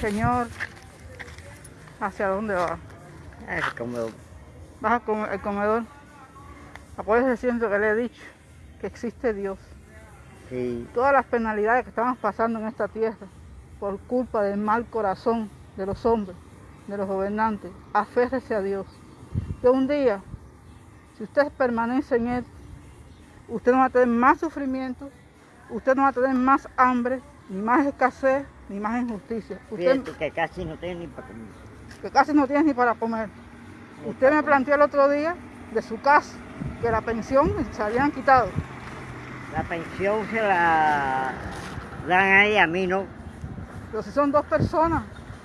Señor, ¿hacia dónde va? El comedor. ¿Vas al al comedor? Acuérdese siempre que le he dicho que existe Dios. Sí, Todas las penalidades que estamos pasando en esta tierra por culpa del mal corazón de los hombres, de los gobernantes, aférrese a Dios. Que un día, si usted permanece en Él, usted no va a tener más sufrimiento, usted no va a tener más hambre, ni más escasez, ni más injusticia. Usted, fíjate que casi no tengo ni para comer. que casi no tiene ni para comer. Usted me planteó el otro día de su casa que la pensión se habían quitado. La pensión se la dan ahí a mí, ¿no? Pero si son dos personas,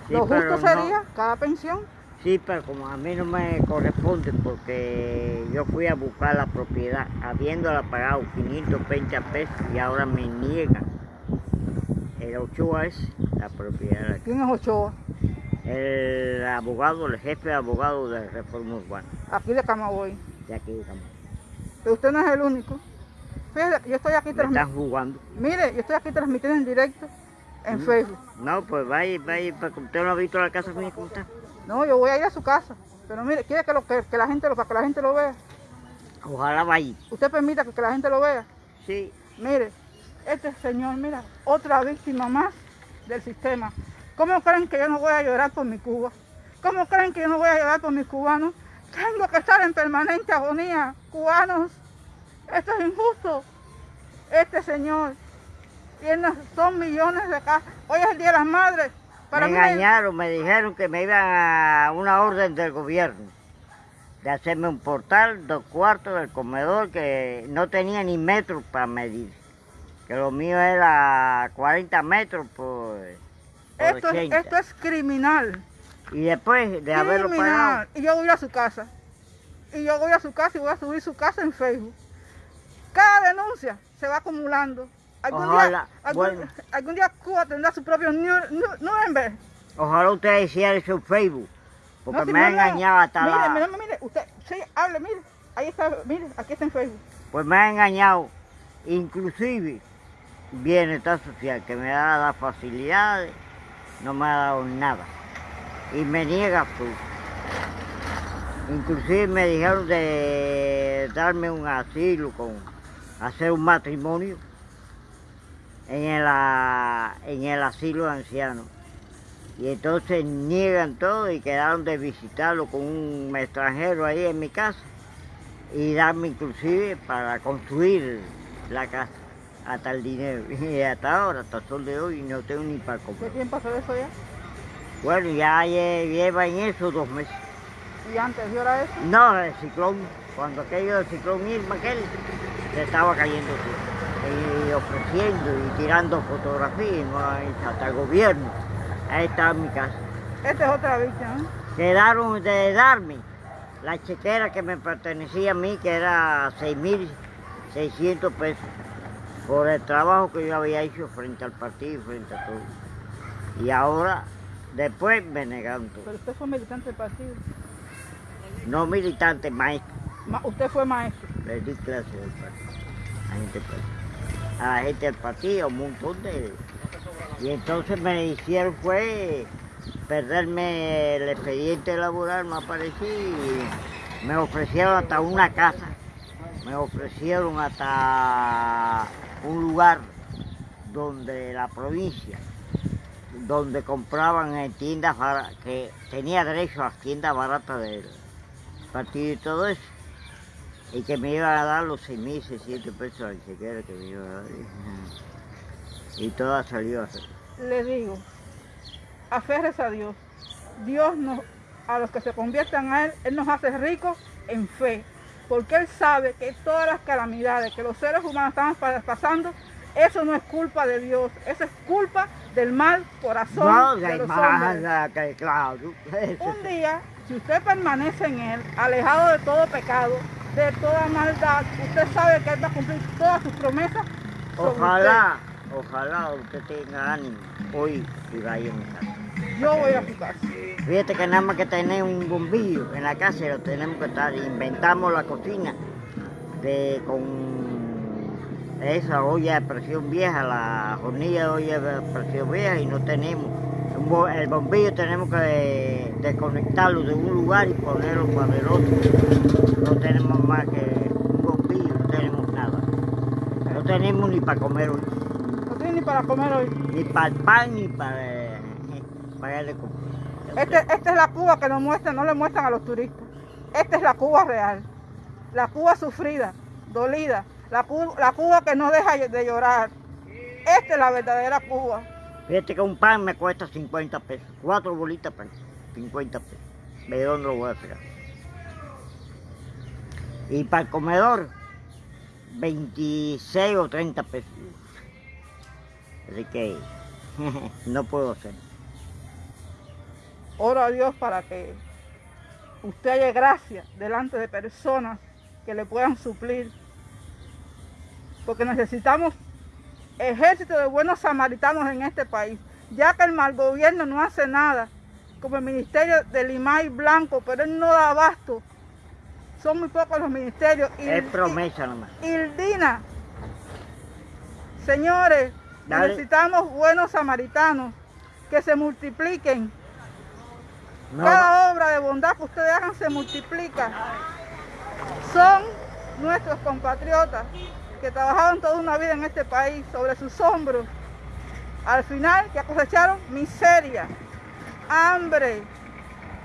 Sí, lo justo no. sería cada pensión. Sí, pero como a mí no me corresponde porque yo fui a buscar la propiedad habiéndola pagado 520 pesos y ahora me niegan. El Ochoa es la propiedad. ¿Quién es Ochoa? El abogado, el jefe de abogado de Reforma Urbana, Aquí de Camagüey. de aquí de Camagüey. Pero usted no es el único. Fíjese, yo estoy aquí transmitiendo. están jugando. Mire, yo estoy aquí transmitiendo en directo en Facebook. No, pues vaya, vaya, porque usted no ha visto la casa mía cómo está. No, yo voy a ir a su casa. Pero mire, quiere que, lo, que, que la gente lo, para que la gente lo vea. Ojalá vaya. Usted permita que, que la gente lo vea. Sí, Mire, este señor, mira, otra víctima más del sistema. ¿Cómo creen que yo no voy a llorar por mi Cuba? ¿Cómo creen que yo no voy a llorar por mis cubanos? Tengo que estar en permanente agonía, cubanos. Esto es injusto. Este señor tiene, son millones de casas. Hoy es el Día de las Madres. Para me engañaron, me dijeron que me iban a una orden del gobierno de hacerme un portal, dos cuartos del comedor que no tenía ni metros para medir. Que lo mío era 40 metros por, por esto, es, 80. esto es criminal. Y después de haberlo pagado. Y yo voy a su casa. Y yo voy a su casa y voy a subir su casa en Facebook. Cada denuncia se va acumulando. Algún, día, Ojalá, algún, bueno. algún día Cuba tendrá su propio Nure- Nu- Nuremberg. ojalá usted hiciera en Facebook, porque No, si me ha no, engañado hasta mire, la... Mire, mire, usted, sí, hable, mire. Ahí está, mire, aquí está en Facebook. Pues me ha engañado, inclusive bienestar social, que me da las facilidades, no me ha dado nada. Y me niega todo. Inclusive me dijeron de darme un asilo, con hacer un matrimonio en el, en el asilo de ancianos. Y entonces niegan todo y quedaron de visitarlo con un extranjero ahí en mi casa y darme inclusive para construir la casa hasta el dinero. Y hasta ahora, hasta el sol de hoy, no tengo ni para ¿Qué comer. tiempo hace de eso ya? Bueno, ya lle- lleva en eso dos meses. Y antes, ¿y ahora eso? No, el ciclón, cuando aquello del ciclón Irma, aquel, se estaba cayendo todo. Y ofreciendo y tirando fotografías, hasta el gobierno. Ahí estaba mi casa. Esta es otra víctima. ¿no? Quedaron de darme la chequera que me pertenecía a mí, que era 6.600 pesos, por el trabajo que yo había hecho frente al partido y frente a todo. Y ahora, después me negaron todo. Pero usted fue militante del partido. No militante, maestro, Ma- usted fue maestro. le di clase del partido, a gente del partido. A la gente del partido, un montón de... Y entonces me hicieron fue perderme el expediente laboral, me aparecí y me ofrecieron hasta una casa, me ofrecieron hasta un lugar donde la provincia, donde compraban en tiendas baratas, que tenía derecho a tiendas baratas del partido y todo eso, y que me iban a dar los 6.600 pesos al chequera que me iban a dar. Y todo salió así. le digo, aférrese a Dios. Dios nos, a los que se conviertan a Él, Él nos hace ricos en fe. Porque Él sabe que todas las calamidades que los seres humanos estamos pa- pasando, eso no es culpa de Dios, eso es culpa del mal corazón No, de los hombres. que claro. Un día, si usted permanece en Él, alejado de todo pecado, de toda maldad, usted sabe que Él va a cumplir todas sus promesas. Ojalá, ojalá usted tenga ánimo hoy y vaya a mi casa. Yo voy a su casa. Fíjate que nada más que tener un bombillo en la casa lo tenemos que estar. Inventamos la cocina que con esa olla de presión vieja, la hornilla de olla de presión vieja y no tenemos. El bombillo tenemos que desconectarlo de un lugar y ponerlo para el otro. No tenemos más que un bombillo, no tenemos nada. No tenemos ni para comer hoy. No tenemos ni para comer hoy. Ni para el pan ni para pagarle este, esta es la Cuba que nos muestran, no le muestran a los turistas. Esta es la Cuba real. La Cuba sufrida, dolida. La, Cuba que no deja de llorar. Esta es la verdadera Cuba. Fíjate que un pan me cuesta 50 pesos. Cuatro bolitas pan, 50 pesos. ¿De dónde lo voy a sacar? Y para el comedor, 26 o 30 pesos. Así que no puedo hacer. Oro a Dios para que usted haya gracia delante de personas que le puedan suplir. Porque necesitamos ejército de buenos samaritanos en este país, ya que el mal gobierno no hace nada, como el ministerio de Limay Blanco, pero él no da abasto. Son muy pocos los ministerios. Es promesa nomás. Ildina, señores, necesitamos buenos samaritanos que se multipliquen cada obra de bondad que ustedes hagan se multiplica. Son nuestros compatriotas que trabajaron toda una vida en este país sobre sus hombros. Al final que cosecharon miseria, hambre,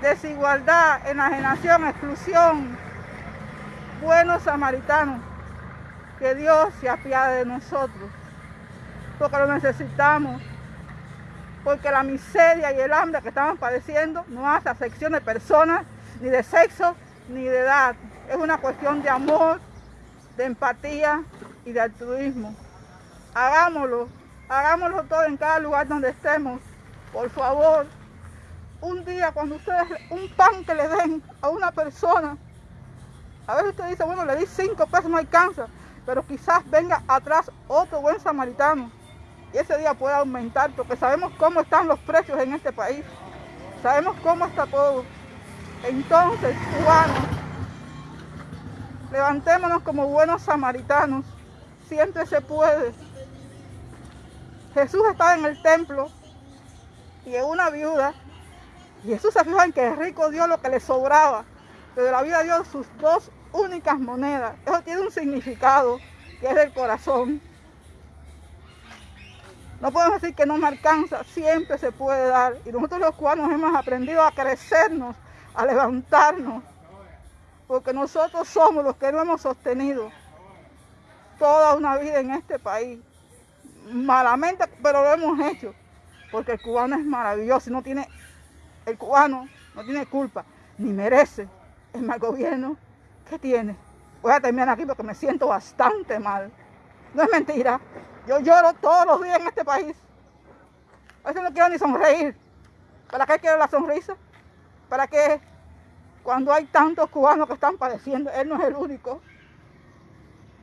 desigualdad, enajenación, exclusión. Buenos samaritanos, que Dios se apiade de nosotros, porque lo necesitamos porque la miseria y el hambre que estamos padeciendo no hace afección de personas, ni de sexo, ni de edad. Es una cuestión de amor, de empatía y de altruismo. Hagámoslo, hagámoslo todo en cada lugar donde estemos. Por favor, un día cuando ustedes, un pan que le den a una persona, a veces usted dice, bueno, le di cinco pesos, no alcanza, pero quizás venga atrás otro buen samaritano y ese día puede aumentar porque sabemos cómo están los precios en este país. Sabemos cómo está todo. Entonces, cubanos, levantémonos como buenos samaritanos. Siempre se puede. Jesús estaba en el templo y en una viuda. Y Jesús se fijó en que el rico dio lo que le sobraba. Pero la vida dio sus dos únicas monedas. Eso tiene un significado que es del corazón. No podemos decir que no me alcanza, siempre se puede dar. Y nosotros los cubanos hemos aprendido a crecernos, a levantarnos, porque nosotros somos los que no hemos sostenido toda una vida en este país. Malamente, pero lo hemos hecho, porque el cubano es maravilloso no tiene, el cubano no tiene culpa, ni merece el mal gobierno que tiene. Voy a terminar aquí porque me siento bastante mal. No es mentira. Yo lloro todos los días en este país. A veces no quiero ni sonreír. ¿Para qué quiero la sonrisa? ¿Para qué? Cuando hay tantos cubanos que están padeciendo, él no es el único.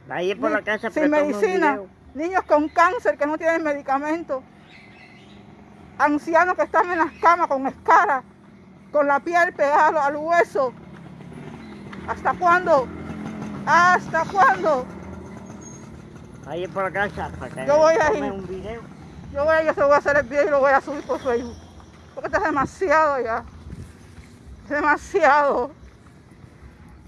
Ahí por la casa sin medicina, niños con cáncer que no tienen medicamento, ancianos que están en las camas con escaras, con la piel pegada al hueso. ¿Hasta cuándo? ¿Hasta cuándo? Ahí por acá, para que yo voy a ir. un video. Yo voy a ir, yo voy a hacer el video y lo voy a subir por Facebook. Porque esto es demasiado ya. Demasiado.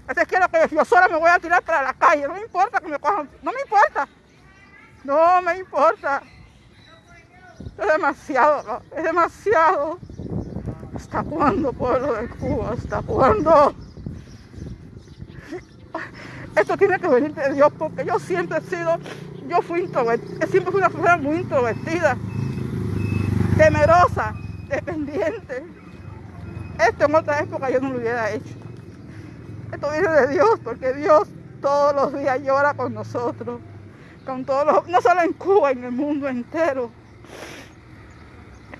Es que lo que yo sola me voy a tirar para la calle. No me importa que me cojan. No me importa. No me importa. Es demasiado, es demasiado. ¿Hasta cuándo, pueblo de Cuba? ¿Hasta cuándo? Esto tiene que venir de Dios porque yo siempre he sido, yo fui introvertida, siempre fui una persona muy introvertida, temerosa, dependiente. Esto en otra época yo no lo hubiera hecho. Esto viene de Dios porque Dios todos los días llora con nosotros, con todos los, no solo en Cuba, en el mundo entero.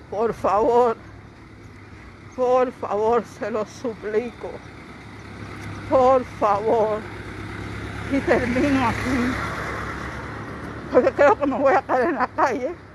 Por favor, por favor, se lo suplico. Por favor y termino aquí. Porque creo que me voy a caer en la calle.